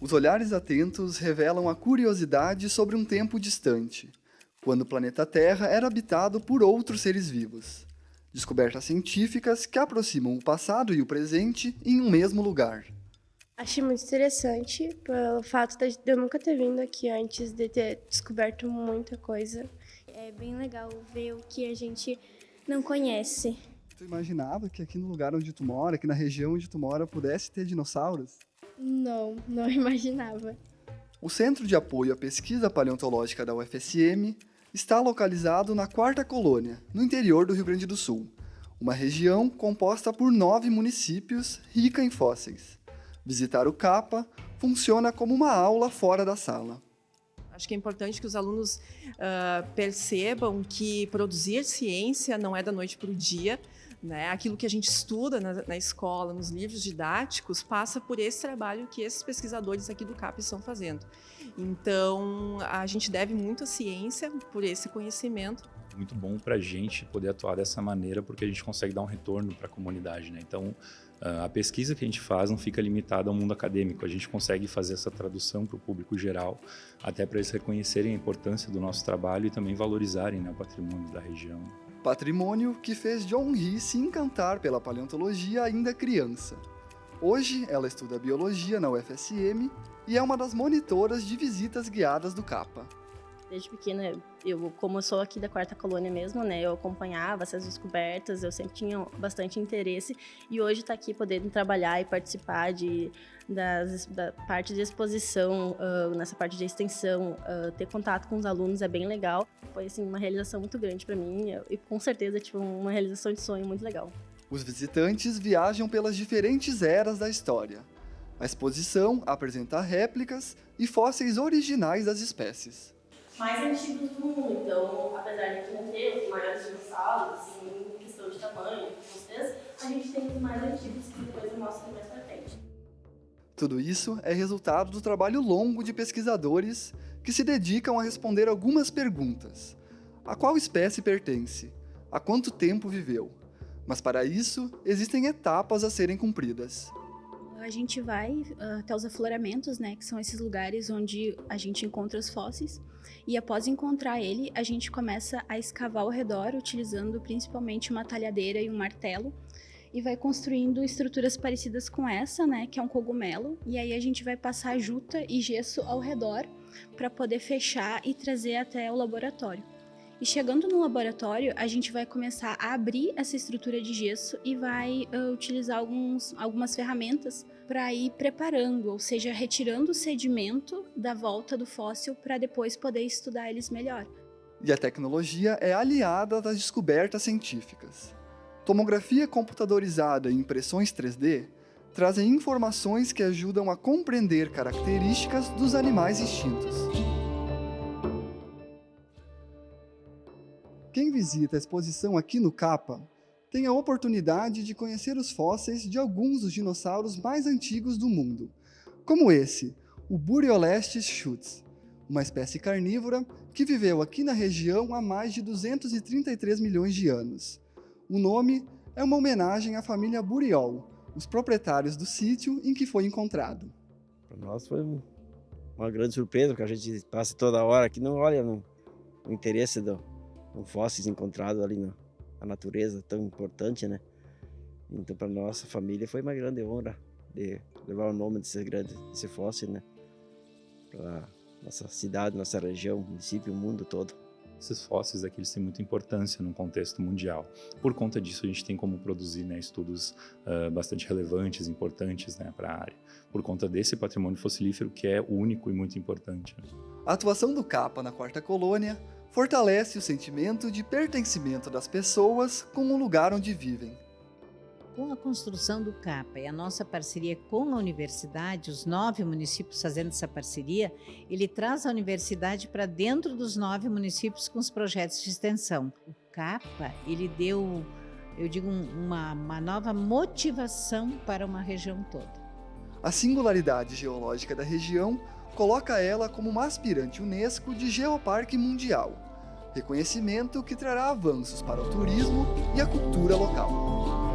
Os olhares atentos revelam a curiosidade sobre um tempo distante, quando o planeta Terra era habitado por outros seres vivos. Descobertas científicas que aproximam o passado e o presente em um mesmo lugar. Achei muito interessante pelo fato de eu nunca ter vindo aqui antes, de ter descoberto muita coisa. É bem legal ver o que a gente não conhece. Tu imaginava que aqui no lugar onde tu mora, aqui na região onde tu mora, pudesse ter dinossauros? Não, não imaginava. O Centro de Apoio à Pesquisa Paleontológica da UFSM está localizado na Quarta Colônia, no interior do Rio Grande do Sul, uma região composta por nove municípios rica em fósseis. Visitar o CAPA funciona como uma aula fora da sala. Acho que é importante que os alunos uh, percebam que produzir ciência não é da noite para o dia, né? Aquilo que a gente estuda na, na, escola, nos livros didáticos, passa por esse trabalho que esses pesquisadores aqui do CAP estão fazendo. Então, a gente deve muito à ciência por esse conhecimento. Muito bom para a gente poder atuar dessa maneira, porque a gente consegue dar um retorno para a comunidade. Né? Então, a pesquisa que a gente faz não fica limitada ao mundo acadêmico, a gente consegue fazer essa tradução para o público geral, até para eles reconhecerem a importância do nosso trabalho e também valorizarem né, o patrimônio da região. Patrimônio que fez John Hee se encantar pela paleontologia ainda criança. Hoje, ela estuda biologia na UFSM e é uma das monitoras de visitas guiadas do CAPA. Desde pequena, eu, como eu sou aqui da quarta colônia mesmo, né, eu acompanhava essas descobertas, eu sempre tinha bastante interesse e hoje tá aqui podendo trabalhar e participar de das, da parte de exposição, uh, nessa parte de extensão, uh, ter contato com os alunos é bem legal. Foi assim uma realização muito grande para mim e com certeza tipo uma realização de sonho muito legal. Os visitantes viajam pelas diferentes eras da história. A exposição apresenta réplicas e fósseis originais das espécies mais antigos do mundo. Então, apesar de não ter os maiores dinossauros, assim, em questão de tamanho, vocês, a gente tem os mais antigos que depois eu mostro mais pra frente. Tudo isso é resultado do trabalho longo de pesquisadores que se dedicam a responder algumas perguntas. A qual espécie pertence? Há quanto tempo viveu? Mas para isso, existem etapas a serem cumpridas a gente vai uh, até os afloramentos, né, que são esses lugares onde a gente encontra os fósseis, e após encontrar ele, a gente começa a escavar ao redor, utilizando principalmente uma talhadeira e um martelo, e vai construindo estruturas parecidas com essa, né, que é um cogumelo, e aí a gente vai passar juta e gesso ao redor para poder fechar e trazer até o laboratório. E chegando no laboratório, a gente vai começar a abrir essa estrutura de gesso e vai uh, utilizar alguns, algumas ferramentas para ir preparando, ou seja, retirando o sedimento da volta do fóssil para depois poder estudar eles melhor. E a tecnologia é aliada das descobertas científicas. Tomografia computadorizada e impressões 3D trazem informações que ajudam a compreender características dos animais extintos. Quem visita a exposição aqui no CAPA tem a oportunidade de conhecer os fósseis de alguns dos dinossauros mais antigos do mundo, como esse, o Buriolestes schutz, uma espécie carnívora que viveu aqui na região há mais de 233 milhões de anos. O nome é uma homenagem à família Buriol, os proprietários do sítio em que foi encontrado. Para nós foi uma grande surpresa, porque a gente passa toda hora aqui, não olha no, no interesse do, fósseis encontrados ali na, na, natureza, tão importante, né? Então, para nossa família foi uma grande honra de levar o nome desse grande desse fóssil, né? Para nossa cidade, nossa região, município, o mundo todo. Esses fósseis aqui eles têm muita importância no contexto mundial. Por conta disso, a gente tem como produzir né, estudos uh, bastante relevantes, importantes né, para a área. Por conta desse patrimônio fossilífero que é único e muito importante. Né? A atuação do CAPA na quarta colônia fortalece o sentimento de pertencimento das pessoas com o lugar onde vivem. Com a construção do CAPA e a nossa parceria com a universidade, os nove municípios fazendo essa parceria, ele traz a universidade para dentro dos nove municípios com os projetos de extensão. O CAPA, ele deu, eu digo, uma, uma nova motivação para uma região toda. A singularidade geológica da região coloca ela como uma aspirante Unesco de Geoparque Mundial, reconhecimento que trará avanços para o turismo e a cultura local.